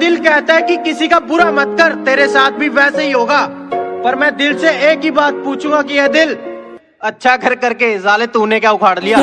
दिल कहता है कि किसी का बुरा मत कर तेरे साथ भी वैसे ही होगा पर मैं दिल से एक ही बात पूछूँगा कि यह दिल अच्छा कर करके जाले तूने क्या उखाड़ लिया